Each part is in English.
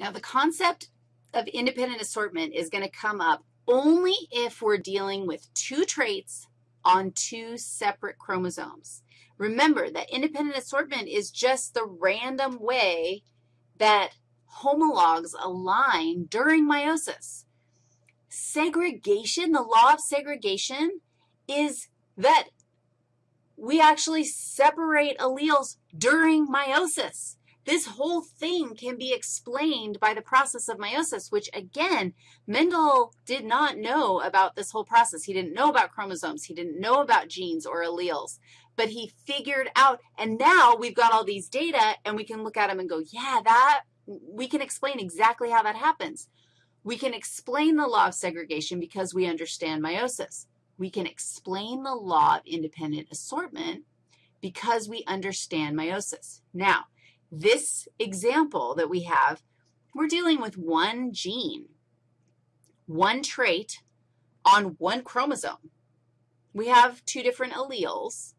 Now, the concept of independent assortment is going to come up only if we're dealing with two traits on two separate chromosomes. Remember that independent assortment is just the random way that homologs align during meiosis. Segregation, the law of segregation, is that we actually separate alleles during meiosis. This whole thing can be explained by the process of meiosis, which, again, Mendel did not know about this whole process. He didn't know about chromosomes. He didn't know about genes or alleles, but he figured out, and now we've got all these data, and we can look at them and go, yeah, that, we can explain exactly how that happens. We can explain the law of segregation because we understand meiosis. We can explain the law of independent assortment because we understand meiosis. Now, this example that we have, we're dealing with one gene, one trait on one chromosome. We have two different alleles,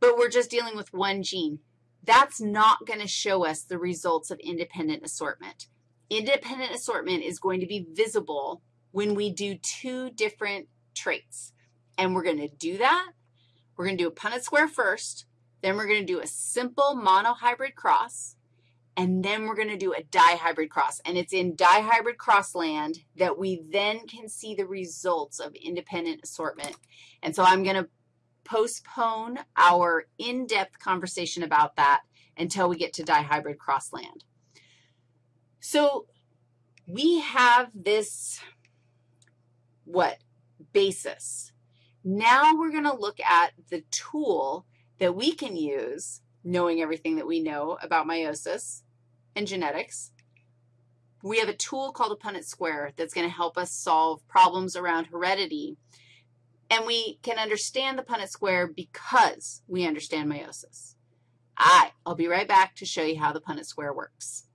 but we're just dealing with one gene. That's not going to show us the results of independent assortment. Independent assortment is going to be visible when we do two different traits. And we're going to do that. We're going to do a Punnett square first, then we're going to do a simple monohybrid cross, and then we're going to do a dihybrid cross. And it's in dihybrid cross land that we then can see the results of independent assortment. And so I'm going to postpone our in-depth conversation about that until we get to dihybrid cross land. So we have this, what, basis. Now we're going to look at the tool that we can use, knowing everything that we know about meiosis and genetics. We have a tool called a Punnett square that's going to help us solve problems around heredity. And we can understand the Punnett square because we understand meiosis. I'll be right back to show you how the Punnett square works.